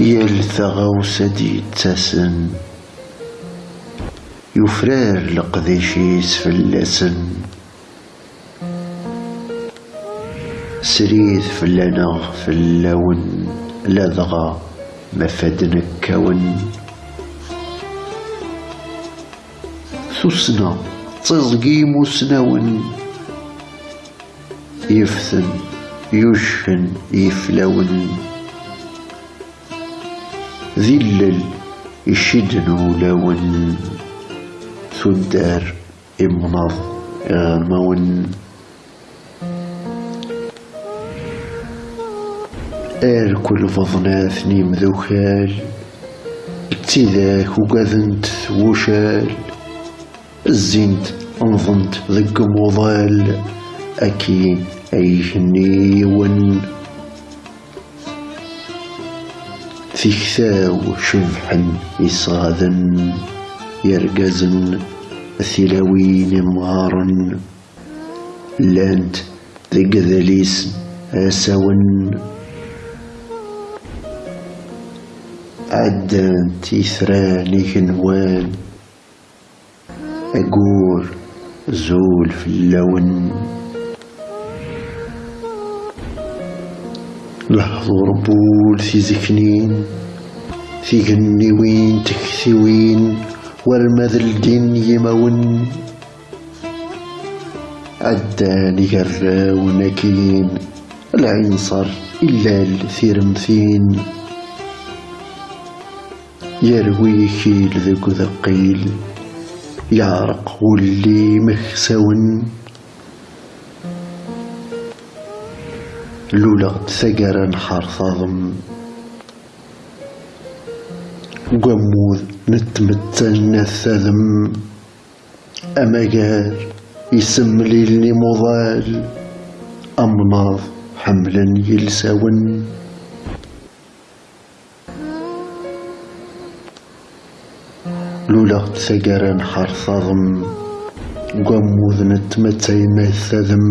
يال ثغاوسة دي تاسن يفرار لقديشيس فلاسن سريث فلانغ فلاون لذغا مفادن كون. ثسنا تزقي مسنون يفثن يشهن يفلون. ذلل يشدن لون ثدار امنظ غامون ار كل فضناثني مذوخال تيذاك وقاذنت وشال. الزينت انظمت ذق مضال أكي أيهني ون ثيكثاو شبحا إصاذا يرقزن ثلاوين مغارا. لانت ذق ذليس أسون عدان تيثراني كنوان أقول زول في لحظو ربول في زكنين في جنوين تكثوين والمذل دين يمون. عداني قرا ونكين العين صار إلا الثيرمثين يروي كيل ذك ثقيل يعرق واللي مخسون لولا ثقرا حرثظم قموذ نتمتن الثذم. أمجار يسم لي مضال أمناض حملا يلسون. لولا ثقرا حرثظم قموذ نتمتن الثذم.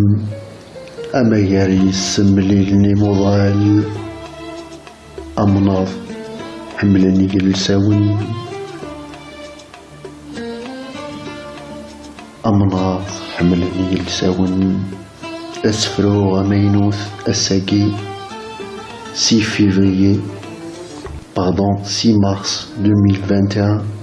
أما ياري السمليلني مضال أمناض حملني جلساون أمناض حملني جلساون أسفرو غمينوث أساقي. سي فيفريي pardon 6 mars 2021